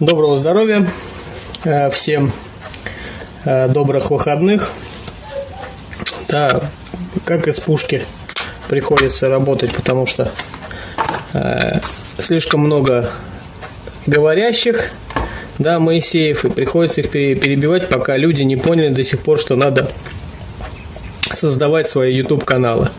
Доброго здоровья э, всем, э, добрых выходных. Да, как из пушки приходится работать, потому что э, слишком много говорящих, да, Моисеев, и приходится их перебивать, пока люди не поняли до сих пор, что надо создавать свои YouTube каналы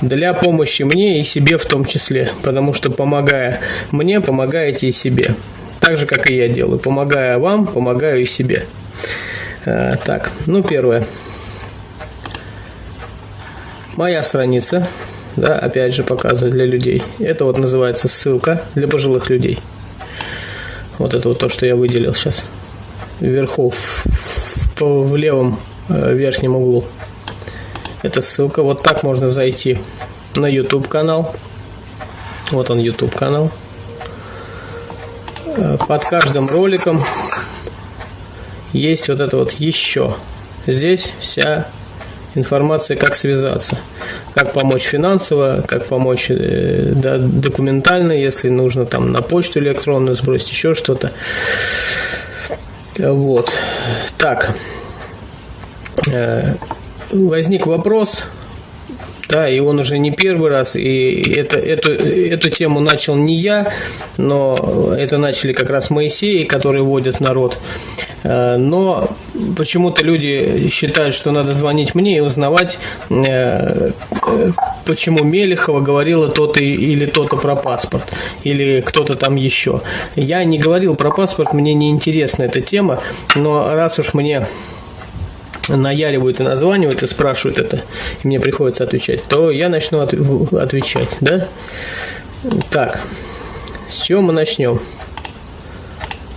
для помощи мне и себе в том числе, потому что помогая мне, помогаете и себе. Так же, как и я делаю. Помогая вам, помогаю и себе. Э, так, ну первое. Моя страница, да, опять же показываю для людей. Это вот называется ссылка для пожилых людей. Вот это вот то, что я выделил сейчас. Вверху, в, в, в левом э, верхнем углу. Это ссылка. Вот так можно зайти на YouTube канал. Вот он YouTube канал. Э, под каждым роликом есть вот это вот еще. Здесь вся информация, как связаться, как помочь финансово, как помочь э, да, документально, если нужно там на почту электронную сбросить, еще что-то. Вот. Так. Э, возник вопрос, да, и он уже не первый раз, и это, эту, эту тему начал не я, но это начали как раз Моисеи, которые водят народ. Э, но почему-то люди считают, что надо звонить мне и узнавать, э, почему Мелехова говорила то-то или то-то про паспорт, или кто-то там еще. Я не говорил про паспорт, мне не интересна эта тема, но раз уж мне наяривают и названивают и спрашивают это, и мне приходится отвечать, то я начну от, отвечать, да? Так, с чего мы начнем?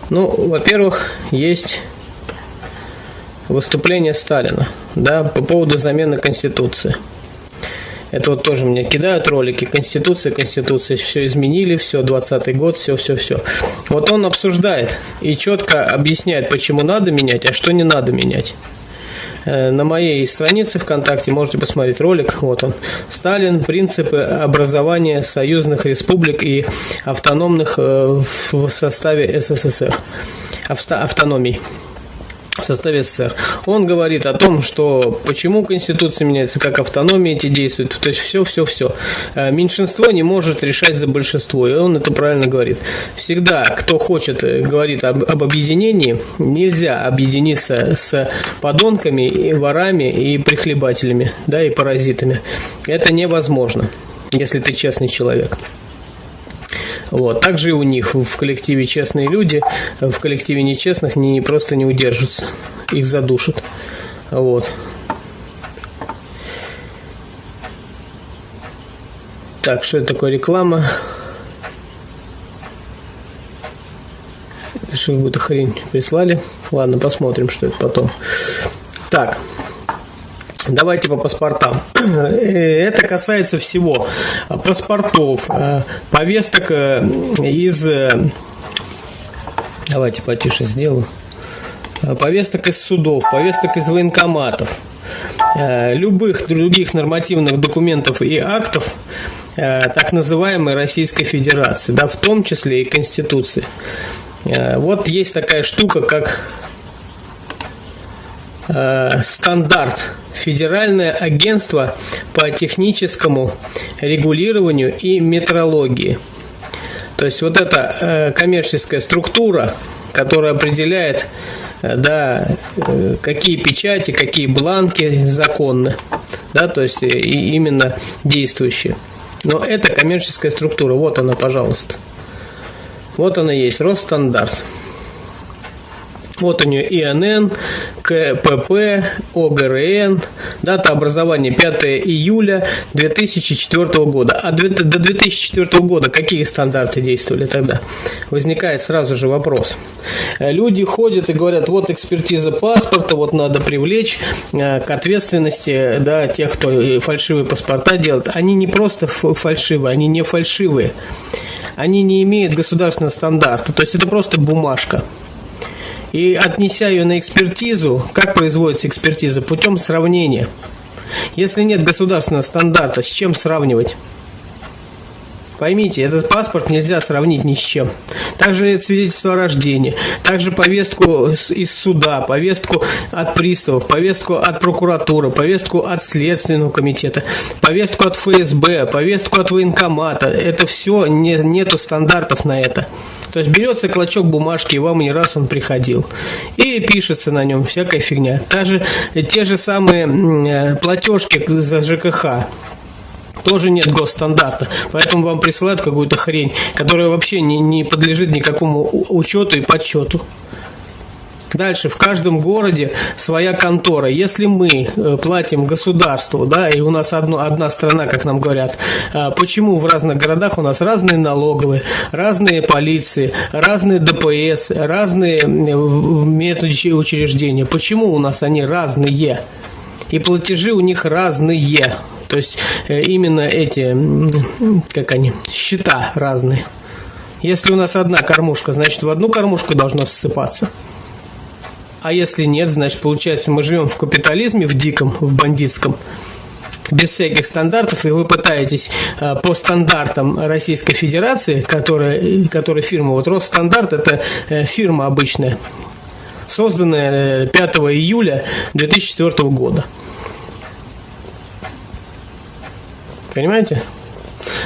Ну, во-первых, есть выступление Сталина, да, по поводу замены Конституции. Это вот тоже мне кидают ролики. Конституция, Конституция, все изменили, все, 20-й год, все, все, все. Вот он обсуждает и четко объясняет, почему надо менять, а что не надо менять. Э, на моей странице ВКонтакте можете посмотреть ролик. Вот он. Сталин. Принципы образования союзных республик и автономных э, в составе СССР. Автономий в составе СССР. Он говорит о том, что почему Конституция меняется, как автономия эти действуют, то есть все, все, все. Э, меньшинство не может решать за большинство, и он это правильно говорит. Всегда, кто хочет, э, говорит об, об объединении, нельзя объединиться с подонками, и ворами и прихлебателями, да, и паразитами. Это невозможно, если ты честный человек. Вот. Также и у них в коллективе честные люди, в коллективе нечестных не, просто не удержатся, их задушат. Вот. Так, что это такое реклама? Это что, какую-то хрень прислали? Ладно, посмотрим, что это потом. Так, Давайте по паспортам. Э, это касается всего. Паспортов, э, повесток э, из... Давайте потише сделаю. Повесток из судов, повесток из военкоматов, любых других нормативных документов и актов так называемой Российской Федерации, да, в том числе и Конституции. Вот есть такая штука, как стандарт Федеральное агентство по техническому регулированию и метрологии. То есть вот эта э, коммерческая структура, которая определяет, э, да, э, какие печати, какие бланки законны, да, то есть и именно действующие. Но это коммерческая структура, вот она, пожалуйста. Вот она есть, Росстандарт. Вот у нее ИНН, КПП, ОГРН, дата образования 5 июля 2004 года. А до 2004 года какие стандарты действовали тогда? Возникает сразу же вопрос. Люди ходят и говорят, вот экспертиза паспорта, вот надо привлечь э, к ответственности да, тех, кто фальшивые паспорта делает. Они не просто фальшивые, они не фальшивые. Они не имеют государственного стандарта. То есть это просто бумажка. И отнеся ее на экспертизу, как производится экспертиза? Путем сравнения. Если нет государственного стандарта, с чем сравнивать? Поймите, этот паспорт нельзя сравнить ни с чем. также свидетельство о рождении, также повестку из суда, повестку от приставов, повестку от прокуратуры, повестку от Следственного комитета, повестку от ФСБ, повестку от военкомата. Это все, не, нету стандартов на это. То есть берется клочок бумажки, и вам не раз он приходил. И пишется на нем всякая фигня. Даже те же самые э, платежки за ЖКХ тоже нет госстандарта. Поэтому вам присылают какую-то хрень, которая вообще не, не подлежит никакому учету и подсчету. Дальше, в каждом городе своя контора. Если мы э, платим государству, да, и у нас одно, одна страна, как нам говорят, а почему в разных городах у нас разные налоговые, разные полиции, разные ДПС, разные методы учреждения? Почему у нас они разные? И платежи у них разные. То есть э, именно эти, как они, счета разные. Если у нас одна кормушка, значит в одну кормушку должно ссыпаться. А если нет, значит, получается, мы живем в капитализме, в диком, в бандитском, без всяких стандартов, и вы пытаетесь а, по стандартам Российской Федерации, которая, которая фирма, вот Росстандарт, это э, фирма обычная, созданная 5 э, июля 2004 года. Понимаете?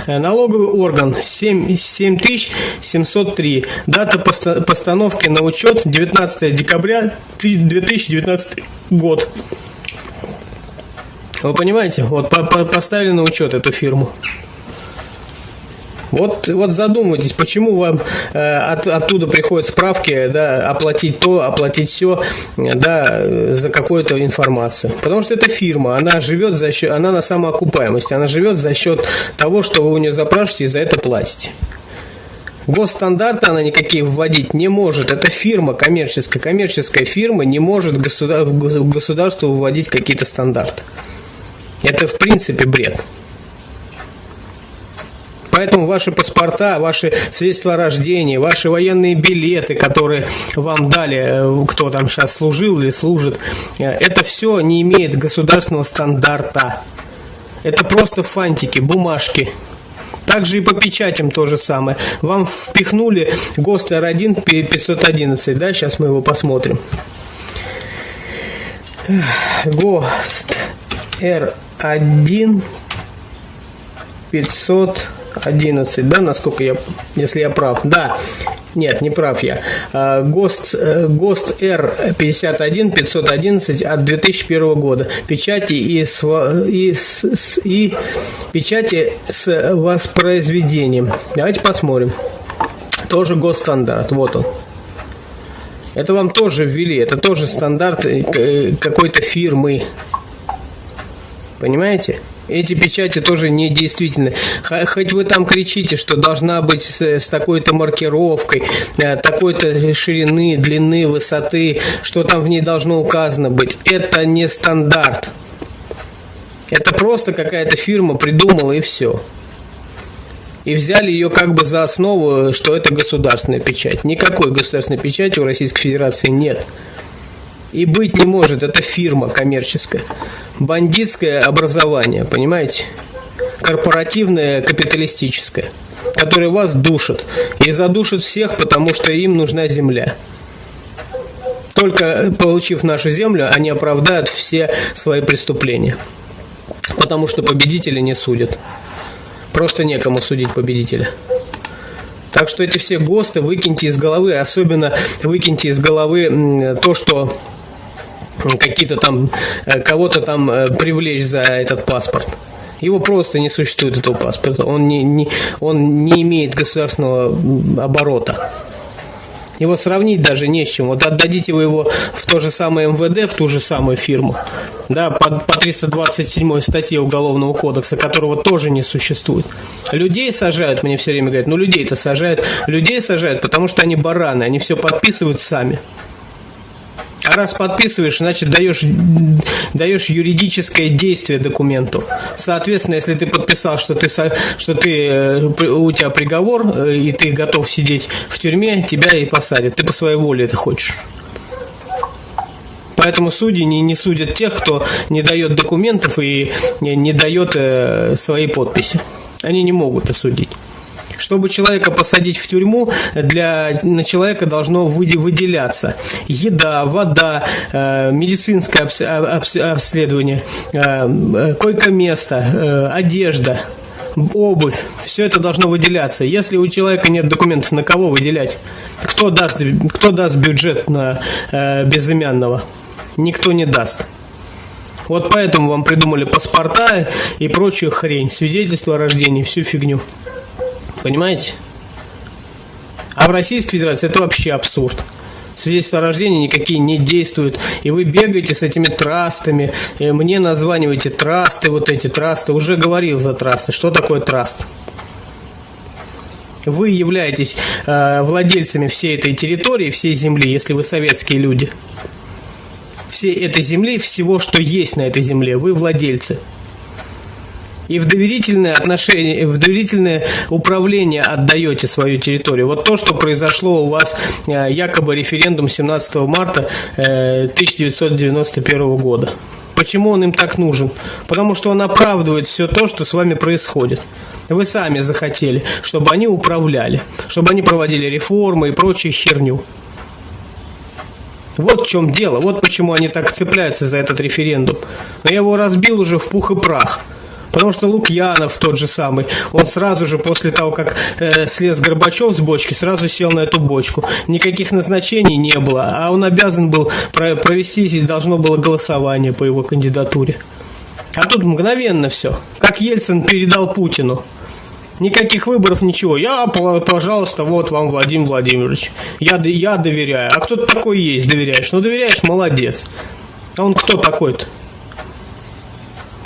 Э, налоговый орган 7, 7703. Дата постановки на учет 19 декабря 2019 год. Вы понимаете? Вот поставили на учет эту фирму. Вот, вот задумайтесь, почему вам э, от, оттуда приходят справки, да, оплатить то, оплатить все, да, за какую-то информацию. Потому что это фирма, она живет за счет, она на самоокупаемости, она живет за счет того, что вы у нее запрашиваете и за это платите. Госстандарты она никакие вводить не может. Это фирма коммерческая. Коммерческая фирма не может государ... государству вводить какие-то стандарты. Это в принципе бред. Поэтому ваши паспорта, ваши свидетельства о рождении, ваши военные билеты, которые вам дали, э, кто там сейчас служил или служит, э, это все не имеет государственного стандарта. Это просто фантики, бумажки. Также и по печатям то же самое. Вам впихнули ГОСТ R1 511, да, сейчас мы его посмотрим. ГОСТ R1 500 11, да, насколько я, если я прав. Да, нет, не прав я. А, ГОСТ, э, ГОСТ Р51 511 от 2001 года. Печати и, с, и, с, и печати с воспроизведением. Давайте посмотрим. Тоже госстандарт. Вот он. Это вам тоже ввели. Это тоже стандарт э, какой-то фирмы. Понимаете? Эти печати тоже не действительны. Хоть вы там кричите, что должна быть с, с такой-то маркировкой, э, такой-то ширины, длины, высоты, что там в ней должно указано быть. Это не стандарт. Это просто какая-то фирма придумала и все. И взяли ее как бы за основу, что это государственная печать. Никакой государственной печати у Российской Федерации нет. И быть не может, это фирма коммерческая бандитское образование, понимаете? Корпоративное, капиталистическое, которое вас душит. И задушит всех, потому что им нужна земля. Только получив нашу землю, они оправдают все свои преступления. Потому что победители не судят. Просто некому судить победителя. Так что эти все ГОСТы выкиньте из головы, особенно выкиньте из головы то, что какие-то там, э, кого-то там э, привлечь за этот паспорт. Его просто не существует, этого паспорта. Он не, не, он не имеет государственного оборота. Его сравнить даже не с чем. Вот отдадите вы его в то же самое МВД, в ту же самую фирму, да, по, по 327 статье Уголовного кодекса, которого тоже не существует. Людей сажают, мне все время говорят, ну людей-то сажают. Людей сажают, потому что они бараны, они все подписывают сами. А раз подписываешь, значит даешь, даешь юридическое действие документу. Соответственно, если ты подписал, что ты, что ты, э, у тебя приговор, э, и ты готов сидеть в тюрьме, тебя и посадят. Ты по своей воле это хочешь. Поэтому судьи не, не судят тех, кто не дает документов и не, не дает э, своей подписи. Они не могут осудить. Чтобы человека посадить в тюрьму, для, на человека должно выделяться еда, вода, э, медицинское обследование, э, койко-место, одежда, обувь, все это должно выделяться. Если у человека нет документов, на кого выделять? Кто даст, кто даст бюджет на э, безымянного? Никто не даст. Вот поэтому вам придумали паспорта и прочую хрень, свидетельство о рождении, всю фигню. Понимаете? А в Российской Федерации это вообще абсурд свидетельства о рождении никакие не действуют. И вы бегаете с этими трастами, и мне названиваете трасты, вот эти трасты. Уже говорил за трасты. Что такое траст? Вы являетесь э, владельцами всей этой территории, всей земли, если вы советские люди. Всей этой земли, всего, что есть на этой земле, вы владельцы и в доверительное отношение, в доверительное управление отдаете свою территорию. Вот то, что произошло у вас э, якобы референдум 17 марта 1991 э, года. Почему он им так нужен? Потому что он оправдывает все то, что с вами происходит. Вы сами захотели, чтобы они управляли, чтобы они проводили реформы и прочую херню. Вот в чем дело, вот почему они так цепляются за этот референдум. Но я его разбил уже в пух и прах. Потому что Лукьянов тот же самый, он сразу же после того, как э, слез Горбачев с бочки, сразу сел на эту бочку. Никаких назначений не было, а он обязан был провести, должно было голосование по его кандидатуре. А тут мгновенно все. Как Ельцин передал Путину. Никаких выборов, ничего. Я, пожалуйста, вот вам, Владимир Владимирович. Я, я доверяю. А кто такой есть, доверяешь? Ну, доверяешь, молодец. А он кто такой-то?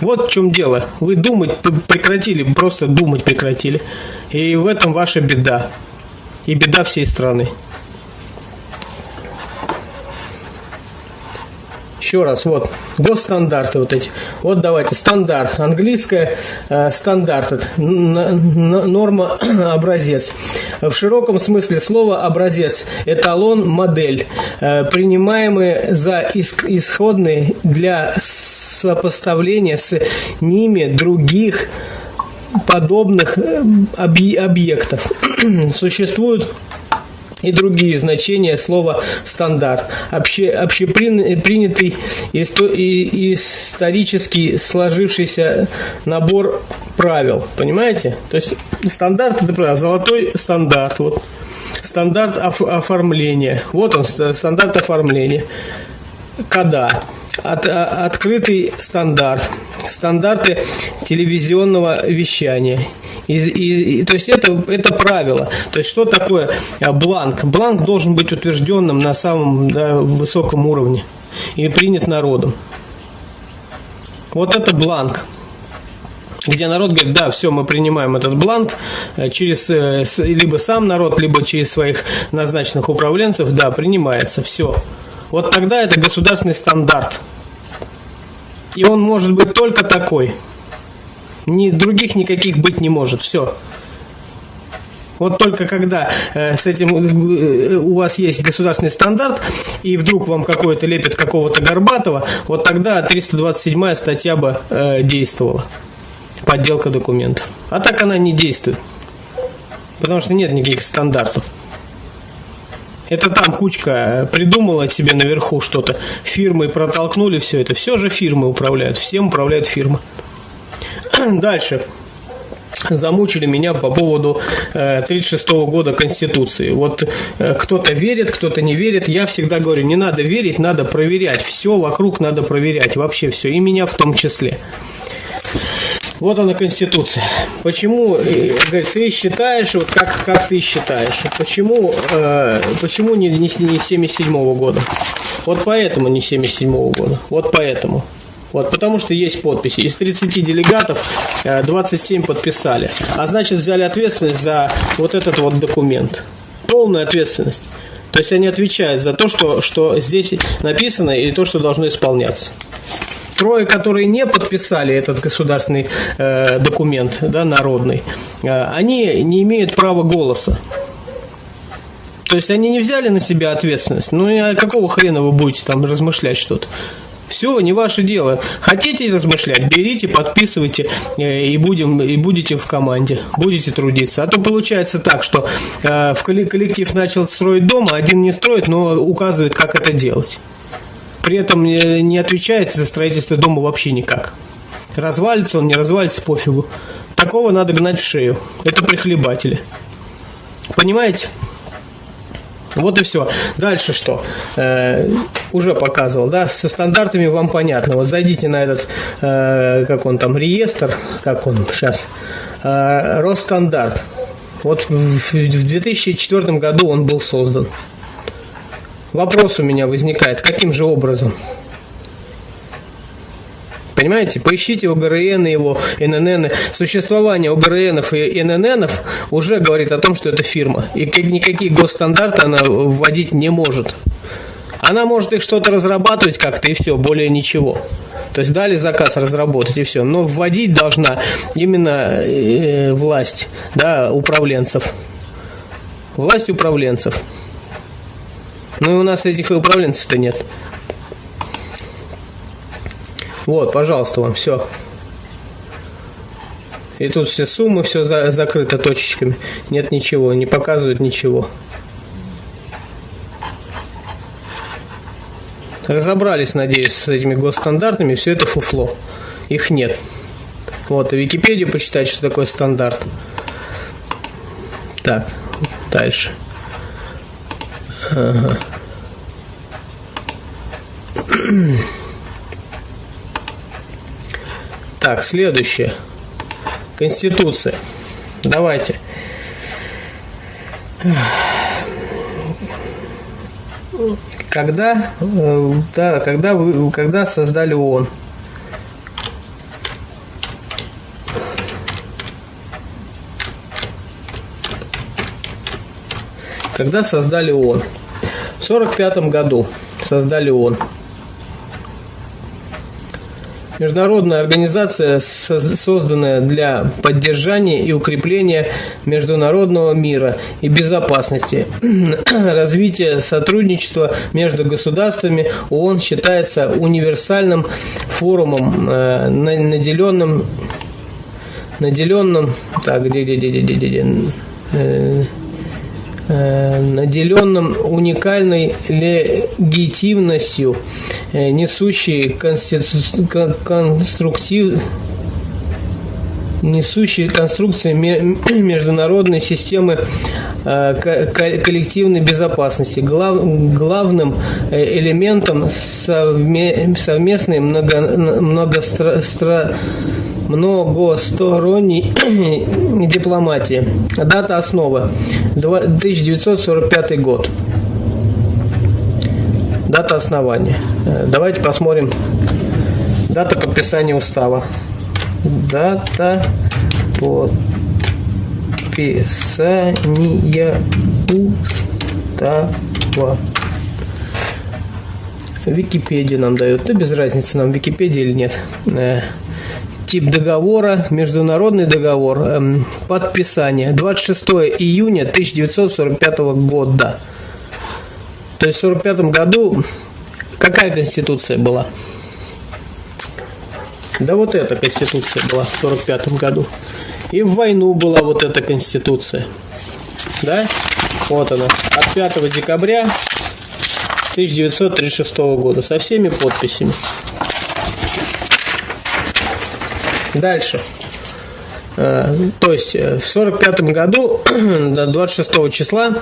Вот в чем дело. Вы думать прекратили, просто думать прекратили. И в этом ваша беда. И беда всей страны. Еще раз, вот, госстандарты вот эти. Вот давайте, стандарт. Английская э, стандарт. Норма образец. В широком смысле слова образец. Эталон, модель. Э, принимаемые за исходные для сопоставления с ними других подобных э, объектов. Существуют и другие значения слова стандарт. Обще, общепринятый исторически сложившийся набор правил. Понимаете? То есть стандарт это правило, золотой стандарт. Вот. Стандарт оформления. Вот он, стандарт оформления. Кода от, а, открытый стандарт, стандарты телевизионного вещания. И, и, и, то есть это, это правило. То есть что такое а, бланк? Бланк должен быть утвержденным на самом да, высоком уровне и принят народом. Вот это бланк где народ говорит, да, все, мы принимаем этот бланк э, через э, либо сам народ, либо через своих назначенных управленцев, да, принимается, все. Вот тогда это государственный стандарт. И он может быть только такой. Ни, других никаких быть не может. Все. Вот только когда э, с этим э, у вас есть государственный стандарт, и вдруг вам какой-то лепит какого-то Горбатова, вот тогда 327 статья бы э, действовала. Подделка документов. А так она не действует. Потому что нет никаких стандартов. Это там кучка придумала себе наверху что-то. Фирмы протолкнули все это. Все же фирмы управляют. Всем управляют фирмы. Дальше замучили меня по поводу 1936 э, года Конституции. Вот э, кто-то верит, кто-то не верит. Я всегда говорю, не надо верить, надо проверять. Все вокруг надо проверять, вообще все, и меня в том числе. Вот она Конституция. Почему, э, говорит, ты считаешь, вот как, как ты считаешь, почему, э, почему не, не, не 77 -го года? Вот поэтому не 77 -го года. Вот поэтому. Вот, потому что есть подписи. Из 30 делегатов 27 э, подписали. А значит, взяли ответственность за вот этот вот документ. Полная ответственность. То есть они отвечают за то, что, что здесь написано и то, что должно исполняться трое, которые не подписали этот государственный э, документ, да, народный, э, они не имеют права голоса. То есть они не взяли на себя ответственность. Ну и а какого хрена вы будете там размышлять что-то? Все, не ваше дело. Хотите размышлять, берите, подписывайте э, и, будем, и будете в команде, будете трудиться. А то получается так, что э, в коллектив начал строить дом, а один не строит, но указывает, как это делать. При этом не отвечает за строительство дома вообще никак. Развалится он, не развалится, пофигу. Такого надо гнать в шею. Это прихлебатели. Понимаете? Вот и все. Дальше что? Э, уже показывал, да, со стандартами вам понятно. Вот зайдите на этот, э, как он там, реестр, как он сейчас, э, Росстандарт. Вот в 2004 году он был создан. Вопрос у меня возникает, каким же образом? Понимаете? Поищите ОГРН и его ННН. Существование ОГРНов и НННов уже говорит о том, что это фирма. И никакие госстандарты она вводить не может. Она может их что-то разрабатывать как-то и все, более ничего. То есть дали заказ разработать и все. Но вводить должна именно э, власть да, управленцев. Власть управленцев. Ну и у нас этих управленцев-то нет. Вот, пожалуйста, вам все. И тут все суммы, все за, закрыто точечками. Нет ничего, не показывают ничего. Разобрались, надеюсь, с этими госстандартами, все это фуфло. Их нет. Вот, и Википедию почитать, что такое стандарт. Так, дальше. Так, следующее. Конституция. Давайте. Когда, э, да, когда, вы, когда создали ООН? Когда создали ООН? В 1945 году создали ООН. Международная организация, созданная для поддержания и укрепления международного мира и безопасности, развития сотрудничества между государствами, ООН считается универсальным форумом, э, наделенным, наделенным, так, где, где, где, где, где, где, э, Э, наделенным уникальной легитимностью, э, несущей конструктив несущие конструкции международной системы э, коллективной безопасности. главным элементом совместной много, многостра, многосторонней дипломатии. Дата основы 1945 год. Дата основания. Э, давайте посмотрим. Дата подписания устава. Дата подписания устава. Википедия нам дает. Да без разницы нам Википедия или нет. Тип договора, международный договор, эм, подписание 26 июня 1945 года. То есть в 1945 году какая конституция была? Да вот эта конституция была в 1945 году. И в войну была вот эта конституция. Да? Вот она. От 5 декабря 1936 года со всеми подписями. Дальше. Э, то есть э, в 1945 году, 26 числа,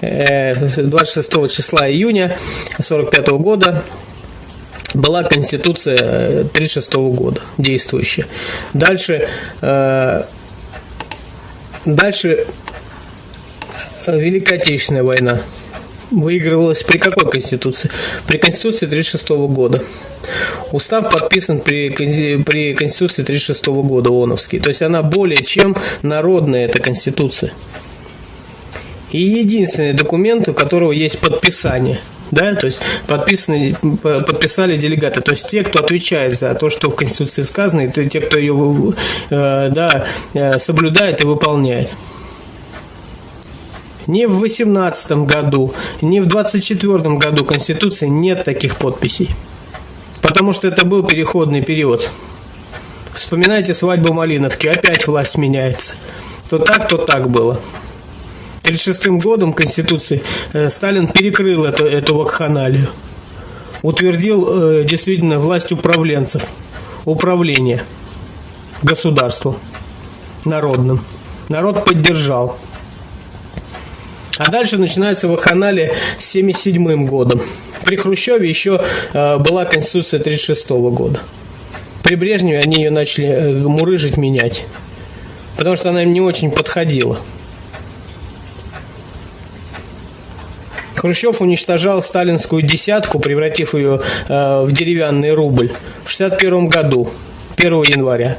26 э, числа июня 1945 года была Конституция 1936 года действующая. Дальше, дальше Великая Отечественная война выигрывалась при какой Конституции? При Конституции 1936 года. Устав подписан при, при Конституции 1936 года ООНовский. То есть она более чем народная, эта Конституция. И единственный документ, у которого есть подписание – да, то есть подписаны, подписали делегаты, то есть те, кто отвечает за то, что в Конституции сказано, и те, кто ее э, да, э, соблюдает и выполняет. Ни в 18 году, ни в 24 году Конституции нет таких подписей. Потому что это был переходный период. Вспоминайте свадьбу Малиновки, опять власть меняется. То так, то так было. 1936 годом Конституции э, Сталин перекрыл эту, эту вакханалию. Утвердил э, действительно власть управленцев, управление государством народным. Народ поддержал. А дальше начинается вакханалия с 1977 годом. При Хрущеве еще э, была Конституция 1936 года. При Брежневе они ее начали э, мурыжить, менять. Потому что она им не очень подходила. Хрущев уничтожал сталинскую десятку, превратив ее э, в деревянный рубль в 1961 году, 1 января.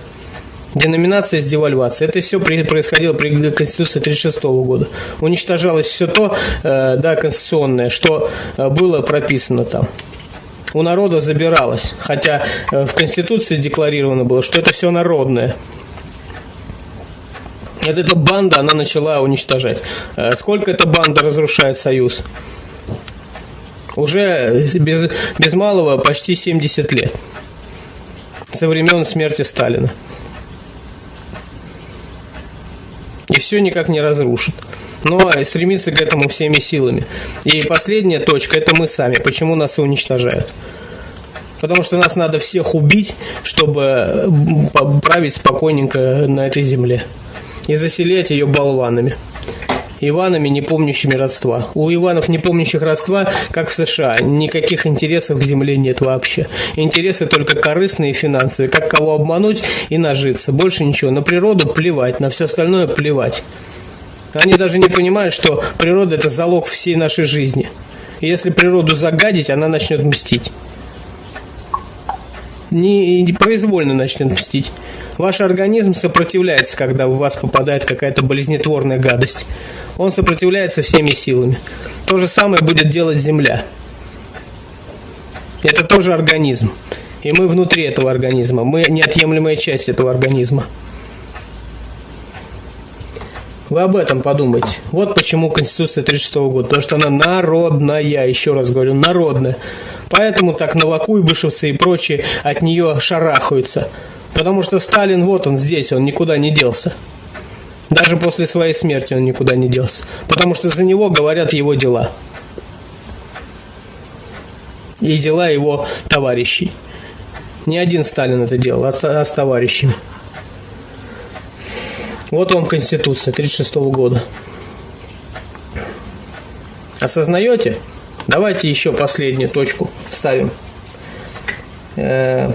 Деноминация с девальвацией. Это все происходило при Конституции 1936 года. Уничтожалось все то, э, да, конституционное, что э, было прописано там. У народа забиралось. Хотя э, в Конституции декларировано было, что это все народное. Вот эта банда, она начала уничтожать. Сколько эта банда разрушает Союз? Уже без, без малого почти 70 лет. Со времен смерти Сталина. И все никак не разрушит. Но стремиться к этому всеми силами. И последняя точка – это мы сами. Почему нас уничтожают? Потому что нас надо всех убить, чтобы править спокойненько на этой земле. И заселять ее болванами. Иванами, не помнящими родства. У Иванов, не помнящих родства, как в США, никаких интересов к земле нет вообще. Интересы только корыстные и финансовые. Как кого обмануть и нажиться. Больше ничего. На природу плевать, на все остальное плевать. Они даже не понимают, что природа – это залог всей нашей жизни. И если природу загадить, она начнет мстить. Не, не произвольно начнет мстить. Ваш организм сопротивляется, когда в вас попадает какая-то болезнетворная гадость. Он сопротивляется всеми силами. То же самое будет делать Земля. Это тоже организм. И мы внутри этого организма. Мы неотъемлемая часть этого организма. Вы об этом подумайте. Вот почему Конституция 36 года. Потому что она народная, еще раз говорю, народная. Поэтому так Новаку и Бышевцы и прочие от нее шарахаются. Потому что Сталин, вот он здесь, он никуда не делся. Даже после своей смерти он никуда не делся. Потому что за него говорят его дела. И дела его товарищей. Не один Сталин это делал, а с, а товарищами. Вот вам Конституция 36 года. Осознаете? Давайте еще последнюю точку ставим. Э,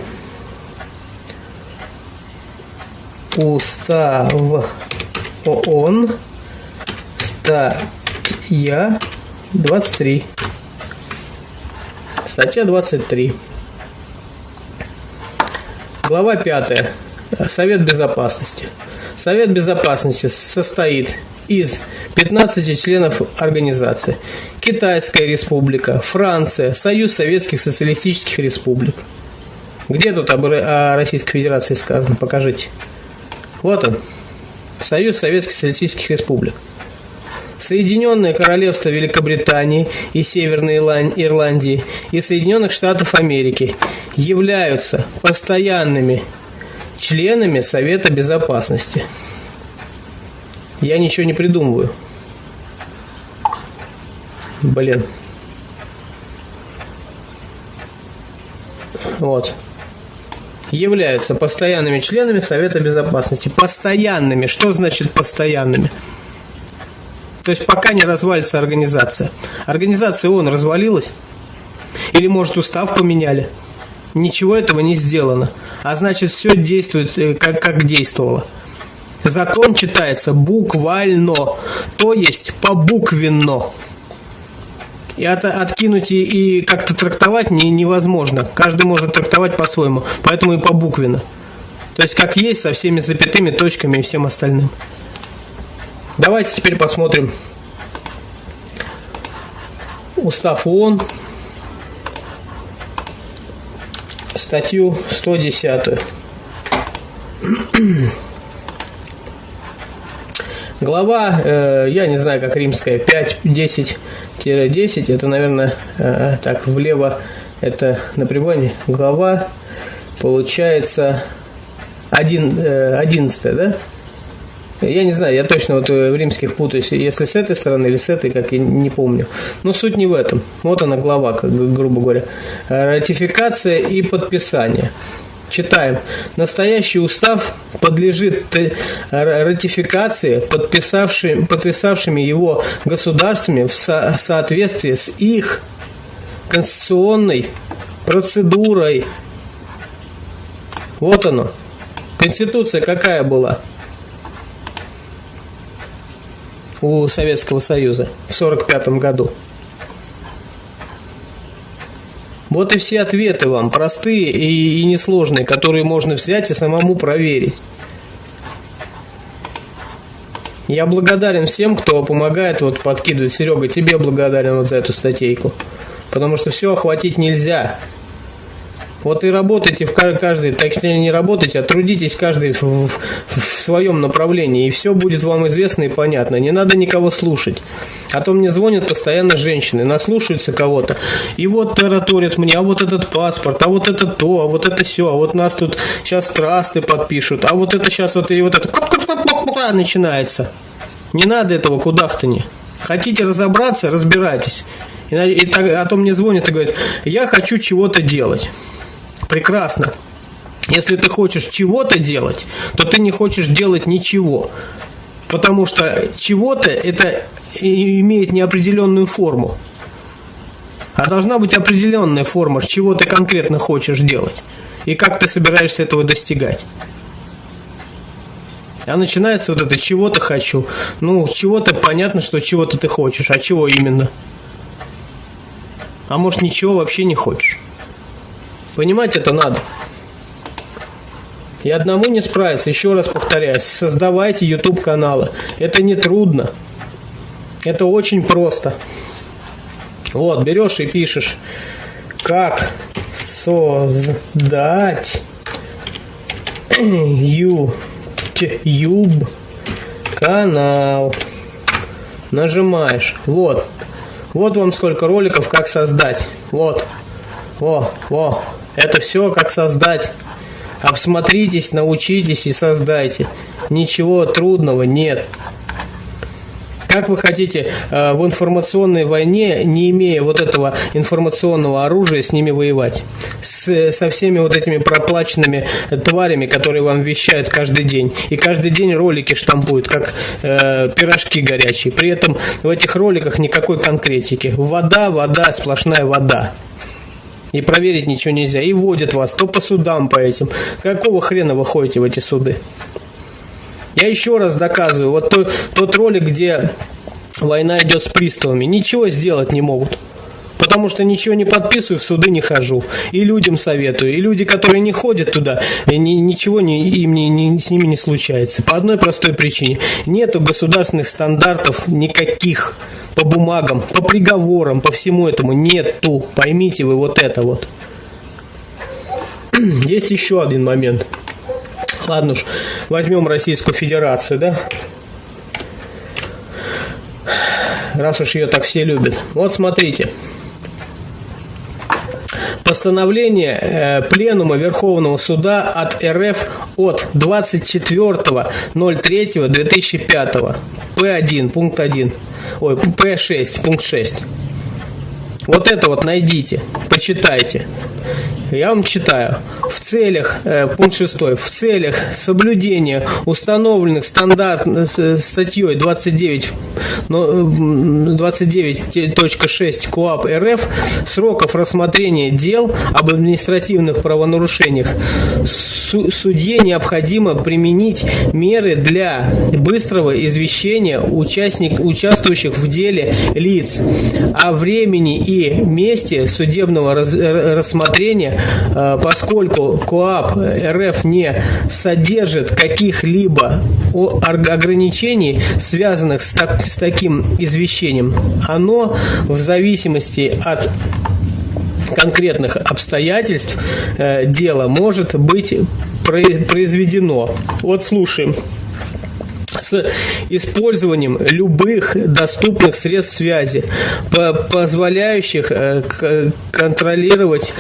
устав ООН, статья 23. Статья 23. Глава 5. Совет Безопасности. Совет Безопасности состоит из 15 членов организации. Китайская республика, Франция, Союз Советских Социалистических Республик. Где тут о Российской Федерации сказано? Покажите. Вот он. Союз Советских Социалистических Республик. Соединенное Королевство Великобритании и Северной Ирландии и Соединенных Штатов Америки являются постоянными членами Совета Безопасности. Я ничего не придумываю. Блин. Вот являются постоянными членами Совета Безопасности. Постоянными. Что значит постоянными? То есть пока не развалится организация. Организация ООН развалилась? Или, может, устав поменяли? Ничего этого не сделано. А значит, все действует, э, как, как действовало. Закон читается буквально, то есть побуквенно. И от, откинуть и, и как-то трактовать не, невозможно. Каждый может трактовать по-своему. Поэтому и по буквенно. То есть как есть, со всеми запятыми, точками и всем остальным. Давайте теперь посмотрим Устав ООН, статью 110. Глава, э, я не знаю, как римская, 5-10-10, это, наверное, э, так, влево, это на прибоне. Глава, получается, 1, э, 11, да? Я не знаю, я точно вот в римских путаюсь, если с этой стороны или с этой, как я не помню. Но суть не в этом. Вот она глава, как, грубо говоря. Ратификация и подписание. Читаем. Настоящий устав подлежит ратификации подписавшими, подписавшими его государствами в со соответствии с их конституционной процедурой. Вот оно. Конституция какая была у Советского Союза в 1945 году? Вот и все ответы вам, простые и, и несложные, которые можно взять и самому проверить. Я благодарен всем, кто помогает вот подкидывать. Серега, тебе благодарен вот за эту статейку. Потому что все охватить нельзя. Вот и работайте в каждый, точнее не работайте, а трудитесь каждый в, в, в своем направлении, и все будет вам известно и понятно. Не надо никого слушать. А то мне звонят постоянно женщины, наслушаются кого-то. И вот тараторят мне, а вот этот паспорт, а вот это то, а вот это все, а вот нас тут сейчас трасты подпишут, а вот это сейчас вот и вот это начинается. Не надо этого кудахтани. Хотите разобраться, разбирайтесь. И, и так, а то мне звонят и говорят, я хочу чего-то делать. Прекрасно. Если ты хочешь чего-то делать, то ты не хочешь делать ничего. Потому что чего-то это имеет неопределенную форму. А должна быть определенная форма, чего ты конкретно хочешь делать. И как ты собираешься этого достигать. А начинается вот это чего-то хочу. Ну, чего-то понятно, что чего-то ты хочешь, а чего именно? А может ничего вообще не хочешь. Понимать это надо. И одному не справиться, еще раз повторяюсь, создавайте YouTube каналы. Это не трудно. Это очень просто. Вот, берешь и пишешь, как создать YouTube канал. Нажимаешь. Вот. Вот вам сколько роликов, как создать. Вот. Во, во. Это все, как создать. Обсмотритесь, научитесь и создайте. Ничего трудного нет. Как вы хотите э, в информационной войне, не имея вот этого информационного оружия, с ними воевать? С, со всеми вот этими проплаченными тварями, которые вам вещают каждый день. И каждый день ролики штампуют, как э, пирожки горячие. При этом в этих роликах никакой конкретики. Вода, вода, сплошная вода. И проверить ничего нельзя. И водят вас то по судам по этим. Какого хрена вы ходите в эти суды? Я еще раз доказываю. Вот тот, тот ролик, где война идет с приставами, ничего сделать не могут. Потому что ничего не подписываю, в суды не хожу. И людям советую. И люди, которые не ходят туда, и ни, ничего не, им не, не, с ними не случается. По одной простой причине. Нету государственных стандартов никаких по бумагам, по приговорам, по всему этому нету. Поймите вы вот это вот. Есть еще один момент. Ладно уж, возьмем Российскую Федерацию, да? Раз уж ее так все любят. Вот смотрите. Постановление э, Пленума Верховного Суда от РФ от 24.03.2005. П1, пункт 1 ой, П6, пункт 6. Вот это вот найдите, почитайте. Я вам читаю. В целях, э, пункт 6, в целях соблюдения установленных стандарт э, статьей 29, 29.6 КОАП РФ сроков рассмотрения дел об административных правонарушениях. Судье необходимо применить меры для быстрого извещения участник, участвующих в деле лиц о времени и месте судебного рассмотрения Э, поскольку КОАП РФ не содержит каких-либо ограничений, связанных с, так, с таким извещением, оно в зависимости от конкретных обстоятельств э, дела может быть произведено. Вот слушаем. С использованием любых доступных средств связи, позволяющих э, контролировать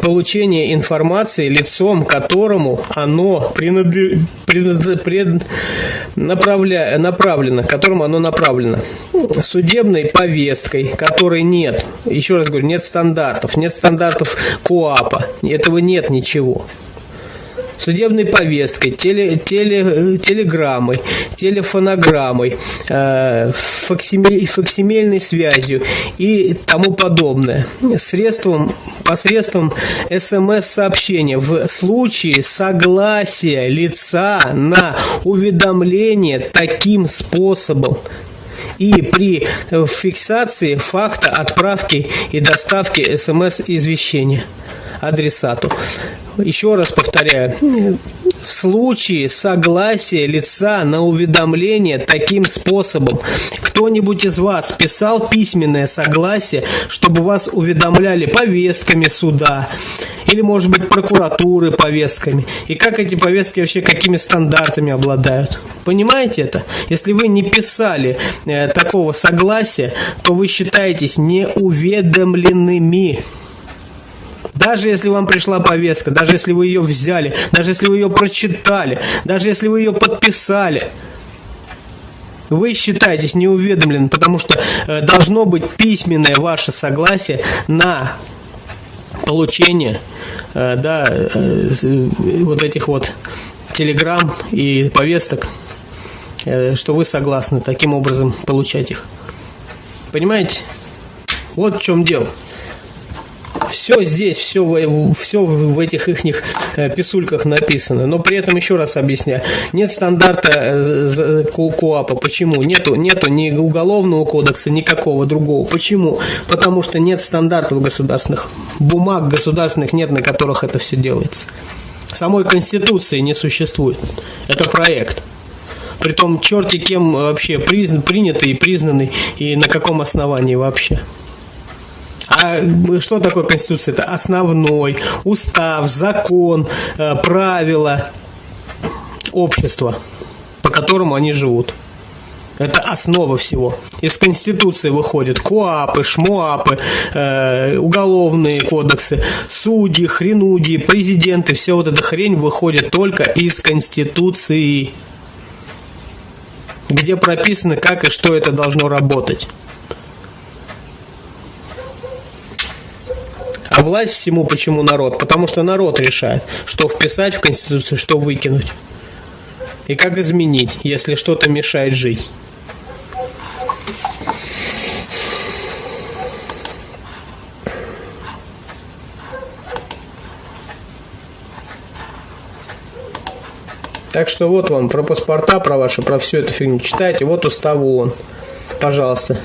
получение информации лицом, которому оно направлено, которому оно направлено. Судебной повесткой, которой нет, еще раз говорю, нет стандартов, нет стандартов КОАПа, этого нет ничего судебной повесткой, теле, теле, телеграммой, телефонограммой, э, факсимиль, факсимильной связью и тому подобное. Средством, посредством смс-сообщения в случае согласия лица на уведомление таким способом. И при фиксации факта отправки и доставки смс-извещения адресату. Еще раз повторяю, в случае согласия лица на уведомление таким способом, кто-нибудь из вас писал письменное согласие, чтобы вас уведомляли повестками суда, или, может быть, прокуратуры повестками, и как эти повестки вообще какими стандартами обладают. Понимаете это? Если вы не писали э, такого согласия, то вы считаетесь неуведомленными. Даже если вам пришла повестка, даже если вы ее взяли, даже если вы ее прочитали, даже если вы ее подписали, вы считаетесь неуведомленным, потому что э, должно быть письменное ваше согласие на получение э, да, э, вот этих вот телеграмм и повесток, что вы согласны таким образом получать их. Понимаете? Вот в чем дело. Все здесь, все, в, все в этих их э, писульках написано. Но при этом еще раз объясняю. Нет стандарта э, КОАПа. Почему? Нету, нету ни уголовного кодекса, никакого другого. Почему? Потому что нет стандартов государственных. Бумаг государственных нет, на которых это все делается. Самой Конституции не существует. Это проект. Притом черти кем вообще призн, принятый и признанный, и на каком основании вообще. А что такое Конституция? Это основной, устав, закон, э, правила общества, по которому они живут. Это основа всего. Из Конституции выходят КОАПы, ШМОАПы, э, уголовные кодексы, судьи, хренудии, президенты. Все вот эта хрень выходит только из Конституции, где прописано, как и что это должно работать. Власть всему почему народ? Потому что народ решает, что вписать в Конституцию, что выкинуть. И как изменить, если что-то мешает жить. Так что вот вам про паспорта, про ваши, про всю эту фигню читайте. Вот устав ООН. Пожалуйста.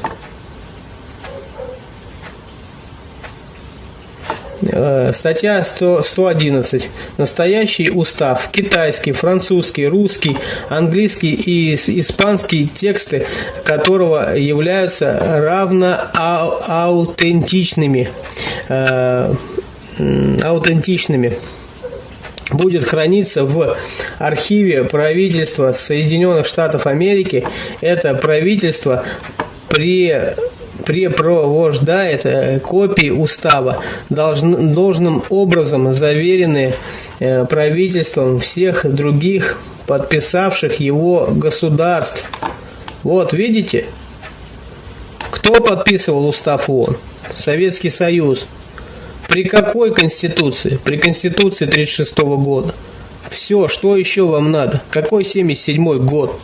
Статья 100, 111. Настоящий устав. Китайский, французский, русский, английский и испанский тексты которого являются равно аутентичными. Э, аутентичными будет храниться в архиве правительства Соединенных Штатов Америки. Это правительство при препровождает э, копии устава, должн, должным образом заверены э, правительством всех других подписавших его государств. Вот, видите? Кто подписывал устав ООН? Советский Союз. При какой конституции? При конституции 1936 года. Все, что еще вам надо? Какой 77 год?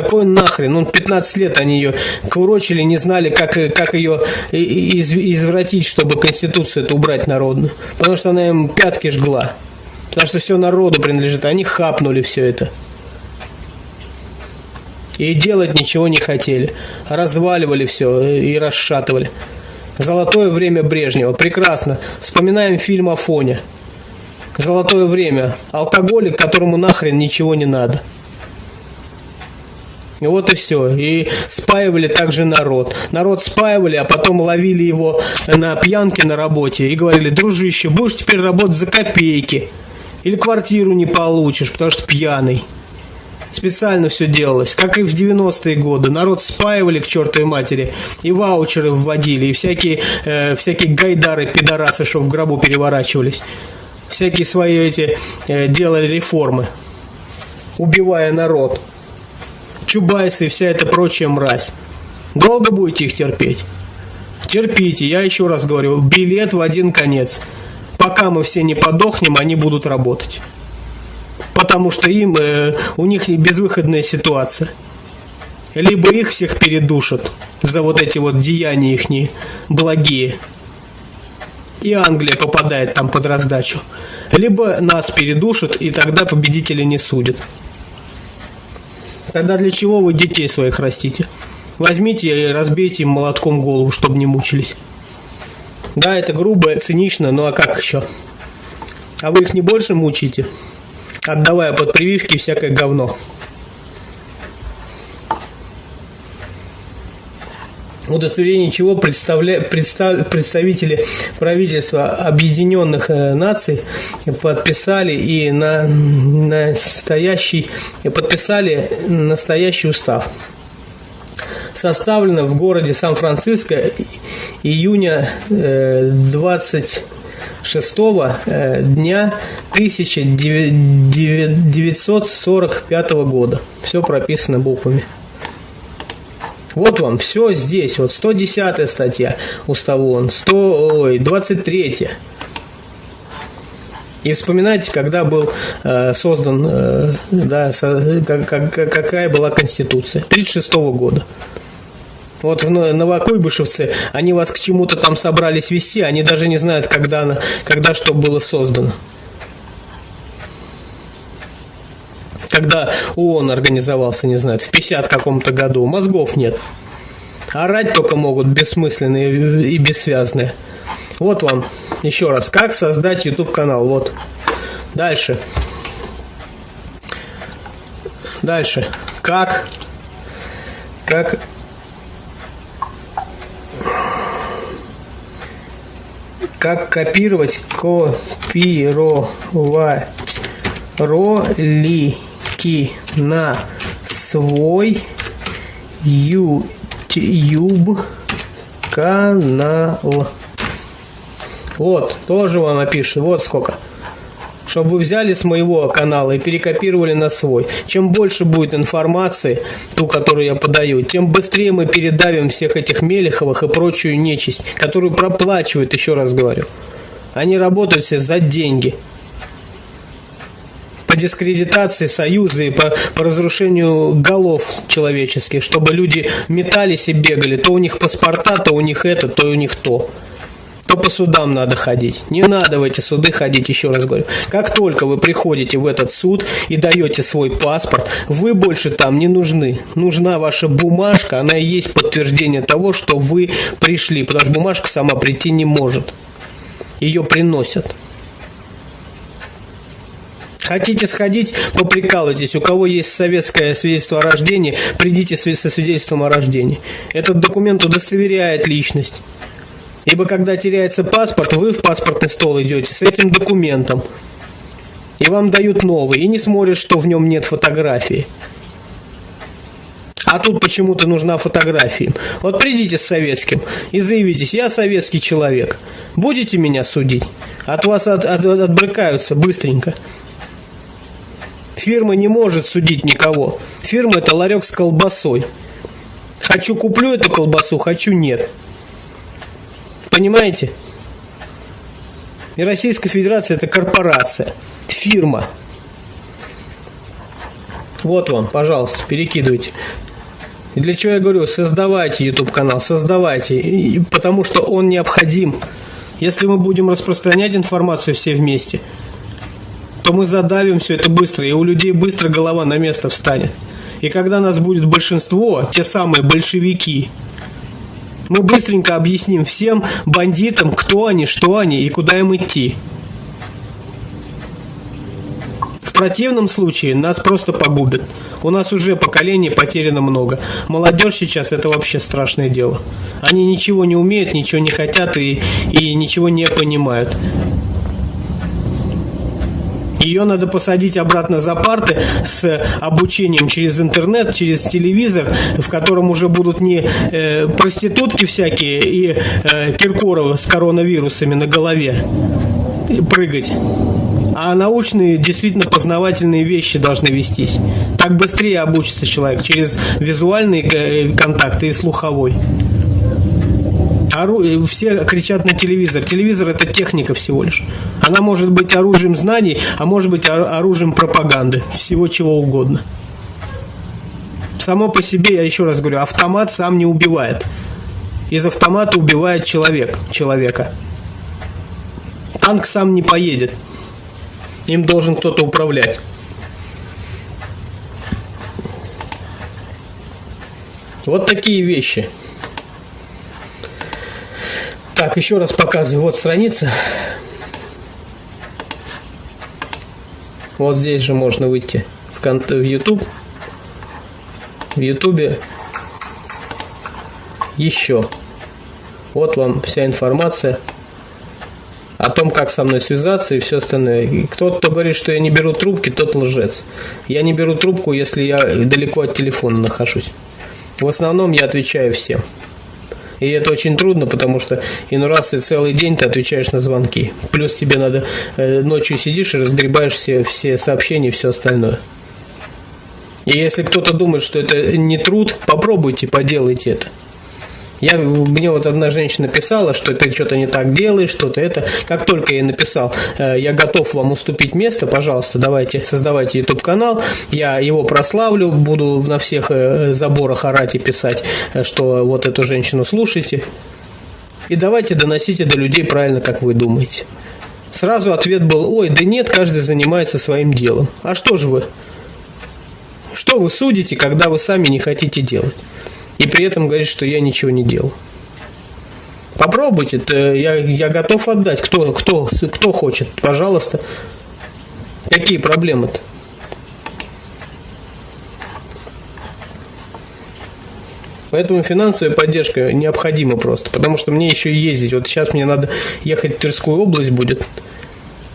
Какой нахрен? Он 15 лет они ее курочили, не знали, как, как ее из, извратить, чтобы Конституцию это убрать народную. Потому что она им пятки жгла. Потому что все народу принадлежит. Они хапнули все это. И делать ничего не хотели. Разваливали все и расшатывали. Золотое время Брежнева. Прекрасно. Вспоминаем фильм Афоня. Золотое время. Алкоголик, которому нахрен ничего не надо. Вот и все. И спаивали также народ. Народ спаивали, а потом ловили его на пьянке на работе и говорили, дружище, будешь теперь работать за копейки. Или квартиру не получишь, потому что пьяный. Специально все делалось, как и в 90-е годы. Народ спаивали к чертовой матери, и ваучеры вводили, и всякие, э, всякие гайдары, пидорасы, что в гробу переворачивались. Всякие свои эти э, делали реформы, убивая народ. Чубайсы и вся эта прочая мразь. Долго будете их терпеть? Терпите, я еще раз говорю, билет в один конец. Пока мы все не подохнем, они будут работать потому что им, э, у них безвыходная ситуация. Либо их всех передушат за вот эти вот деяния их благие, и Англия попадает там под раздачу, либо нас передушат, и тогда победители не судят. Тогда для чего вы детей своих растите? Возьмите и разбейте им молотком голову, чтобы не мучились. Да, это грубо, цинично, ну а как еще? А вы их не больше мучите? отдавая под прививки всякое говно. Удостоверение чего представля, представ, представители правительства Объединенных э, Наций подписали и на настоящий подписали настоящий устав. Составлено в городе Сан-Франциско июня 20 э, 6 э, дня 1945 года. Все прописано буквами. Вот вам, все здесь. Вот 110 статья устава ООН, 100, ой, 23. И вспоминайте, когда был э, создан, э, да, со, как, как, какая была Конституция. 36 года. Вот в Новокуйбышевце они вас к чему-то там собрались вести, они даже не знают, когда, она, когда что было создано. Когда ООН организовался, не знаю, в 50 каком-то году, мозгов нет. Орать только могут бессмысленные и бессвязные. Вот вам еще раз, как создать YouTube канал. Вот. Дальше. Дальше. Как? Как как копировать, копировать ролики на свой YouTube канал. Вот, тоже вам напишу. Вот сколько чтобы вы взяли с моего канала и перекопировали на свой. Чем больше будет информации, ту, которую я подаю, тем быстрее мы передавим всех этих Мелеховых и прочую нечисть, которую проплачивают, еще раз говорю. Они работают все за деньги по дискредитации союза и по, по разрушению голов человеческих, чтобы люди метались и бегали. То у них паспорта, то у них это, то у них то то по судам надо ходить. Не надо в эти суды ходить, еще раз говорю. Как только вы приходите в этот суд и даете свой паспорт, вы больше там не нужны. Нужна ваша бумажка, она и есть подтверждение того, что вы пришли, потому что бумажка сама прийти не может. Ее приносят. Хотите сходить, поприкалывайтесь. У кого есть советское свидетельство о рождении, придите со свидетельством о рождении. Этот документ удостоверяет личность. Ибо когда теряется паспорт, вы в паспортный стол идете с этим документом. И вам дают новый. И не смотрят, что в нем нет фотографии. А тут почему-то нужна фотография. Вот придите с советским и заявитесь, я советский человек. Будете меня судить? От вас от, от, отбрыкаются быстренько. Фирма не может судить никого. Фирма это ларек с колбасой. Хочу куплю эту колбасу, хочу нет. Понимаете? И Российская Федерация это корпорация, фирма. Вот вам, пожалуйста, перекидывайте. И для чего я говорю, создавайте YouTube канал, создавайте, потому что он необходим. Если мы будем распространять информацию все вместе, то мы задавим все это быстро, и у людей быстро голова на место встанет. И когда нас будет большинство, те самые большевики, мы быстренько объясним всем бандитам, кто они, что они и куда им идти. В противном случае нас просто погубят. У нас уже поколений потеряно много. Молодежь сейчас это вообще страшное дело. Они ничего не умеют, ничего не хотят и, и ничего не понимают. Ее надо посадить обратно за парты с обучением через интернет, через телевизор, в котором уже будут не э, проститутки всякие и э, Киркоровы с коронавирусами на голове прыгать. А научные, действительно познавательные вещи должны вестись. Так быстрее обучится человек через визуальные э, контакты и слуховой. Ору... Э, все кричат на телевизор. Телевизор это техника всего лишь. Она может быть оружием знаний, а может быть оружием пропаганды. Всего чего угодно. Само по себе, я еще раз говорю, автомат сам не убивает. Из автомата убивает человек, человека. Танк сам не поедет. Им должен кто-то управлять. Вот такие вещи. Так, еще раз показываю. Вот страница. Вот здесь же можно выйти в, в YouTube. В YouTube еще. Вот вам вся информация о том, как со мной связаться и все остальное. Кто-то, кто говорит, что я не беру трубки, тот лжец. Я не беру трубку, если я далеко от телефона нахожусь. В основном я отвечаю всем. И это очень трудно, потому что иной раз ты целый день ты отвечаешь на звонки. Плюс тебе надо э, ночью сидишь и разгребаешь все, все сообщения и все остальное. И если кто-то думает, что это не труд, попробуйте, поделайте это. Я, мне вот одна женщина писала, что ты что-то не так делаешь, что-то это. Как только я написал, э, я готов вам уступить место, пожалуйста, давайте, создавайте YouTube канал, я его прославлю, буду на всех э, заборах орать и писать, э, что вот эту женщину слушайте. И давайте доносите до людей правильно, как вы думаете. Сразу ответ был, ой, да нет, каждый занимается своим делом. А что же вы? Что вы судите, когда вы сами не хотите делать? И при этом говорит, что я ничего не делал. Попробуйте, я, я готов отдать. Кто, кто, кто хочет, пожалуйста. Какие проблемы-то? Поэтому финансовая поддержка необходима просто, потому что мне еще ездить. Вот сейчас мне надо ехать в Тверскую область будет.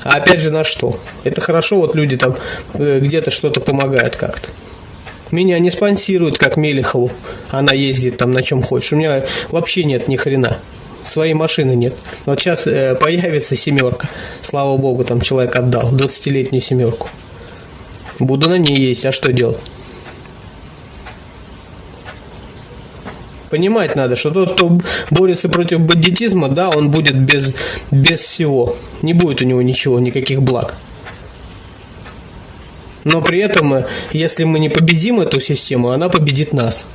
А опять же на что? Это хорошо, вот люди там э, где-то что-то помогают как-то. Меня не спонсируют, как Мелехову. Она ездит там на чем хочешь. У меня вообще нет ни хрена. Своей машины нет. Вот сейчас э, появится семерка. Слава богу, там человек отдал 20-летнюю семерку. Буду на ней есть, а что делать? Понимать надо, что тот, кто борется против бандитизма, да, он будет без, без всего. Не будет у него ничего, никаких благ. Но при этом, э, если мы не победим эту систему, она победит нас.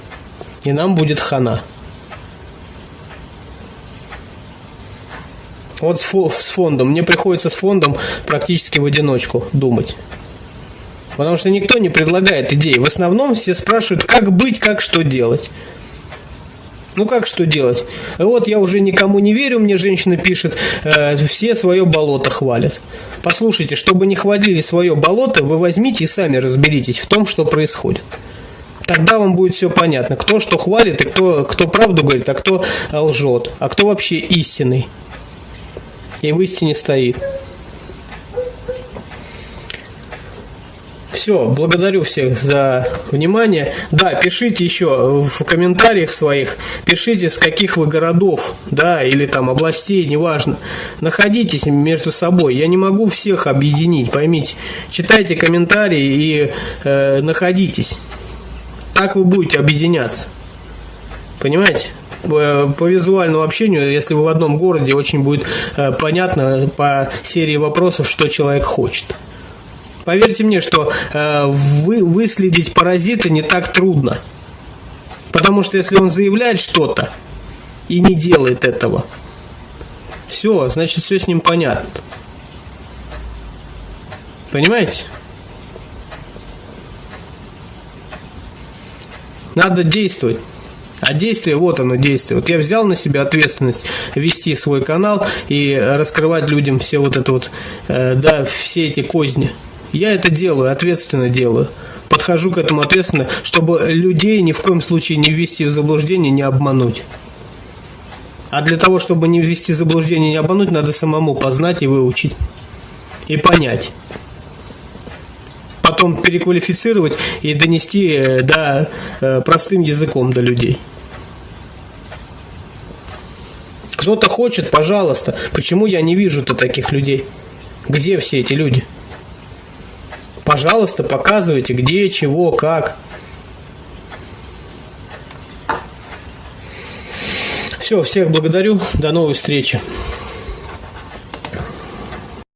И нам будет хана. Вот с фондом. Мне приходится с фондом практически в одиночку думать. Потому что никто не предлагает идей. В основном все спрашивают, как быть, как что делать. Ну как что делать? Вот я уже никому не верю, мне женщина пишет, э, все свое болото хвалят. Послушайте, чтобы не хвалили свое болото, вы возьмите и сами разберитесь в том, что происходит. Тогда вам будет все понятно, кто что хвалит, и кто, кто правду говорит, а кто лжет, а кто вообще истинный. И в истине стоит. Все, благодарю всех за внимание. Да, пишите еще в комментариях своих, пишите с каких вы городов, да, или там областей, неважно. Находитесь между собой. Я не могу всех объединить, поймите. Читайте комментарии и э, находитесь. Так вы будете объединяться. Понимаете? по визуальному общению, если вы в одном городе, очень будет э, понятно по серии вопросов, что человек хочет. Поверьте мне, что э, вы, выследить паразита не так трудно. Потому что если он заявляет что-то и не делает этого, все, значит все с ним понятно. Понимаете? Надо действовать. А действие, вот оно действие. Вот я взял на себя ответственность вести свой канал и раскрывать людям все вот это вот, э, да, все эти козни. Я это делаю, ответственно делаю. Подхожу к этому ответственно, чтобы людей ни в коем случае не ввести в заблуждение, не обмануть. А для того, чтобы не ввести в заблуждение, не обмануть, надо самому познать и выучить. И понять. Потом переквалифицировать и донести э, до, э, простым языком до людей. Кто-то хочет, пожалуйста. Почему я не вижу-то таких людей? Где все эти люди? Пожалуйста, показывайте, где, чего, как. Все, всех благодарю. До новой встречи.